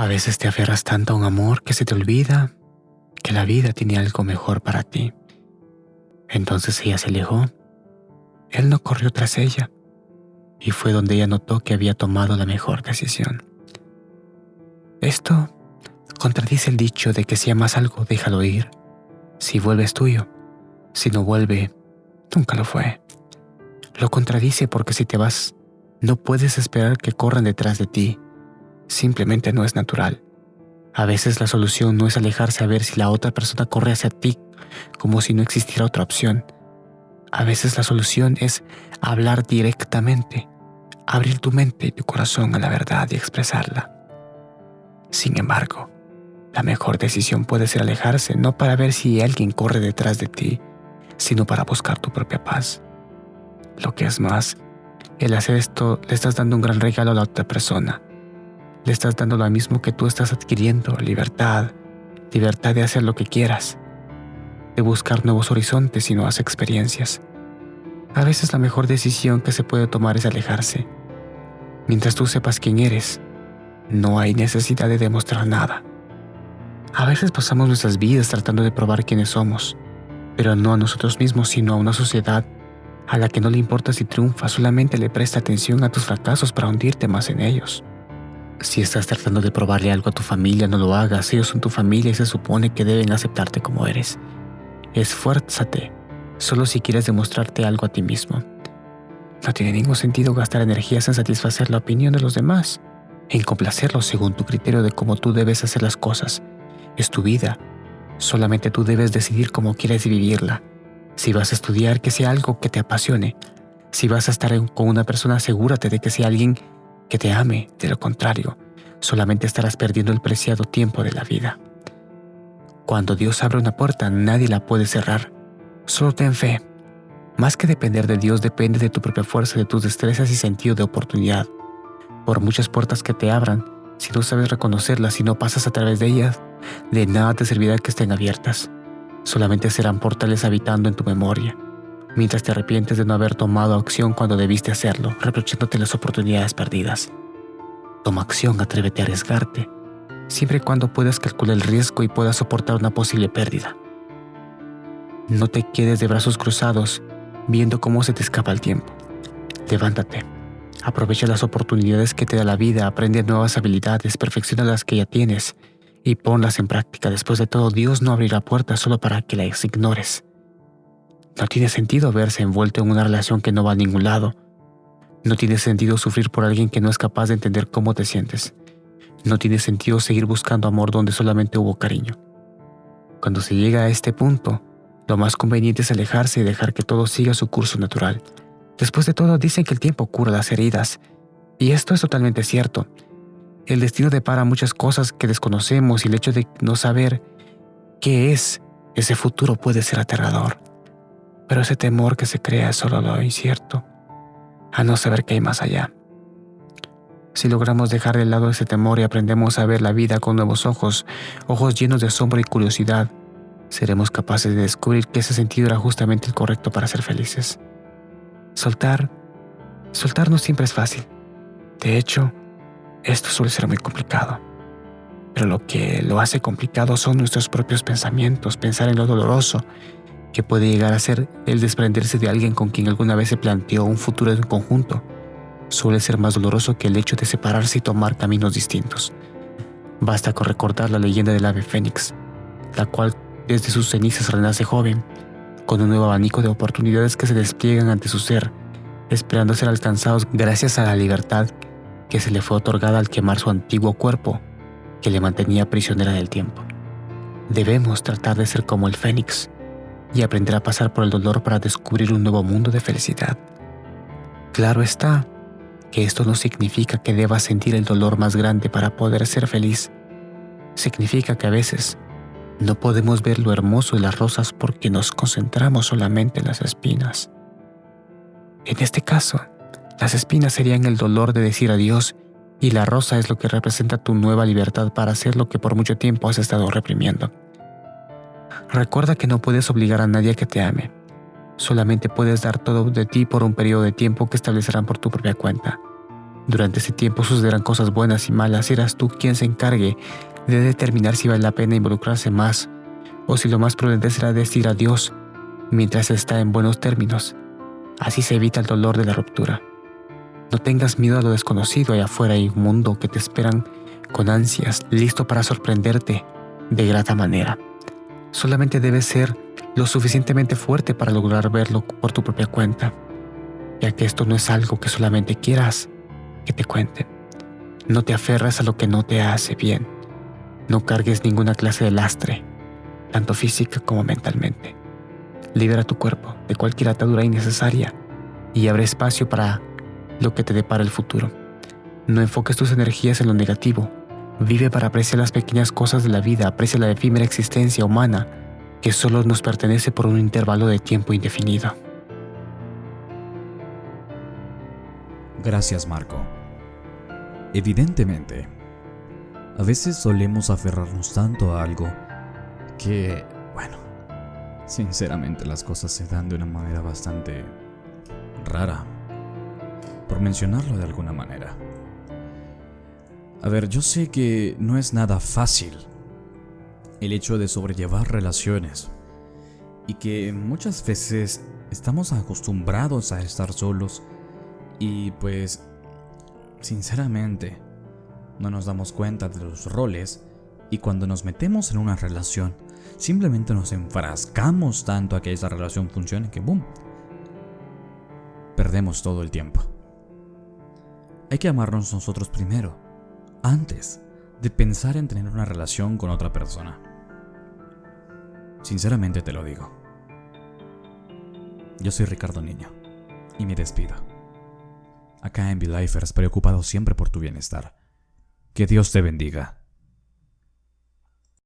A veces te aferras tanto a un amor que se te olvida que la vida tiene algo mejor para ti. Entonces ella se alejó. Él no corrió tras ella y fue donde ella notó que había tomado la mejor decisión. Esto contradice el dicho de que si amas algo, déjalo ir. Si vuelve es tuyo. Si no vuelve, nunca lo fue. Lo contradice porque si te vas, no puedes esperar que corran detrás de ti. Simplemente no es natural. A veces la solución no es alejarse a ver si la otra persona corre hacia ti como si no existiera otra opción. A veces la solución es hablar directamente, abrir tu mente y tu corazón a la verdad y expresarla. Sin embargo, la mejor decisión puede ser alejarse no para ver si alguien corre detrás de ti, sino para buscar tu propia paz. Lo que es más, el hacer esto le estás dando un gran regalo a la otra persona. Le estás dando lo mismo que tú estás adquiriendo, libertad, libertad de hacer lo que quieras, de buscar nuevos horizontes y nuevas experiencias. A veces la mejor decisión que se puede tomar es alejarse. Mientras tú sepas quién eres, no hay necesidad de demostrar nada. A veces pasamos nuestras vidas tratando de probar quiénes somos, pero no a nosotros mismos, sino a una sociedad a la que no le importa si triunfa, solamente le presta atención a tus fracasos para hundirte más en ellos. Si estás tratando de probarle algo a tu familia, no lo hagas, ellos son tu familia y se supone que deben aceptarte como eres. Esfuérzate, solo si quieres demostrarte algo a ti mismo. No tiene ningún sentido gastar energías en satisfacer la opinión de los demás, en complacerlos según tu criterio de cómo tú debes hacer las cosas. Es tu vida. Solamente tú debes decidir cómo quieres vivirla. Si vas a estudiar, que sea algo que te apasione. Si vas a estar con una persona, asegúrate de que sea alguien que te ame. De lo contrario, solamente estarás perdiendo el preciado tiempo de la vida. Cuando Dios abre una puerta, nadie la puede cerrar. Solo ten fe. Más que depender de Dios, depende de tu propia fuerza, de tus destrezas y sentido de oportunidad. Por muchas puertas que te abran, si no sabes reconocerlas y no pasas a través de ellas, de nada te servirá que estén abiertas. Solamente serán portales habitando en tu memoria, mientras te arrepientes de no haber tomado acción cuando debiste hacerlo, reprochándote las oportunidades perdidas. Toma acción, atrévete a arriesgarte, siempre y cuando puedas calcular el riesgo y puedas soportar una posible pérdida. No te quedes de brazos cruzados viendo cómo se te escapa el tiempo. Levántate Aprovecha las oportunidades que te da la vida, aprende nuevas habilidades, perfecciona las que ya tienes y ponlas en práctica. Después de todo, Dios no abrirá puertas solo para que las ignores. No tiene sentido verse envuelto en una relación que no va a ningún lado. No tiene sentido sufrir por alguien que no es capaz de entender cómo te sientes. No tiene sentido seguir buscando amor donde solamente hubo cariño. Cuando se llega a este punto, lo más conveniente es alejarse y dejar que todo siga su curso natural. Después de todo, dicen que el tiempo cura las heridas. Y esto es totalmente cierto. El destino depara muchas cosas que desconocemos y el hecho de no saber qué es ese futuro puede ser aterrador. Pero ese temor que se crea es solo lo incierto, a no saber qué hay más allá. Si logramos dejar de lado ese temor y aprendemos a ver la vida con nuevos ojos, ojos llenos de asombro y curiosidad, seremos capaces de descubrir que ese sentido era justamente el correcto para ser felices. Soltar, soltar no siempre es fácil. De hecho, esto suele ser muy complicado. Pero lo que lo hace complicado son nuestros propios pensamientos, pensar en lo doloroso que puede llegar a ser el desprenderse de alguien con quien alguna vez se planteó un futuro en conjunto. Suele ser más doloroso que el hecho de separarse y tomar caminos distintos. Basta con recordar la leyenda del ave fénix, la cual desde sus cenizas renace joven, con un nuevo abanico de oportunidades que se despliegan ante su ser, esperando ser alcanzados gracias a la libertad que se le fue otorgada al quemar su antiguo cuerpo, que le mantenía prisionera del tiempo. Debemos tratar de ser como el fénix y aprender a pasar por el dolor para descubrir un nuevo mundo de felicidad. Claro está que esto no significa que debas sentir el dolor más grande para poder ser feliz. Significa que a veces no podemos ver lo hermoso de las rosas porque nos concentramos solamente en las espinas. En este caso, las espinas serían el dolor de decir adiós y la rosa es lo que representa tu nueva libertad para hacer lo que por mucho tiempo has estado reprimiendo. Recuerda que no puedes obligar a nadie a que te ame. Solamente puedes dar todo de ti por un periodo de tiempo que establecerán por tu propia cuenta. Durante ese tiempo sucederán cosas buenas y malas. Serás tú quien se encargue de determinar si vale la pena involucrarse más o si lo más prudente será decir adiós mientras está en buenos términos. Así se evita el dolor de la ruptura. No tengas miedo a lo desconocido, allá afuera hay un mundo que te esperan con ansias, listo para sorprenderte de grata manera. Solamente debes ser lo suficientemente fuerte para lograr verlo por tu propia cuenta, ya que esto no es algo que solamente quieras que te cuente. No te aferras a lo que no te hace bien. No cargues ninguna clase de lastre, tanto física como mentalmente. Libera tu cuerpo de cualquier atadura innecesaria y abre espacio para lo que te depara el futuro. No enfoques tus energías en lo negativo. Vive para apreciar las pequeñas cosas de la vida, aprecia la efímera existencia humana que solo nos pertenece por un intervalo de tiempo indefinido. Gracias, Marco. Evidentemente, a veces solemos aferrarnos tanto a algo que, bueno, sinceramente las cosas se dan de una manera bastante rara, por mencionarlo de alguna manera. A ver, yo sé que no es nada fácil el hecho de sobrellevar relaciones y que muchas veces estamos acostumbrados a estar solos y pues sinceramente no nos damos cuenta de los roles y cuando nos metemos en una relación simplemente nos enfrascamos tanto a que esa relación funcione que boom perdemos todo el tiempo. Hay que amarnos nosotros primero, antes de pensar en tener una relación con otra persona. Sinceramente te lo digo. Yo soy Ricardo Niño y me despido. Acá en V-Lifers, preocupado siempre por tu bienestar. Que Dios te bendiga.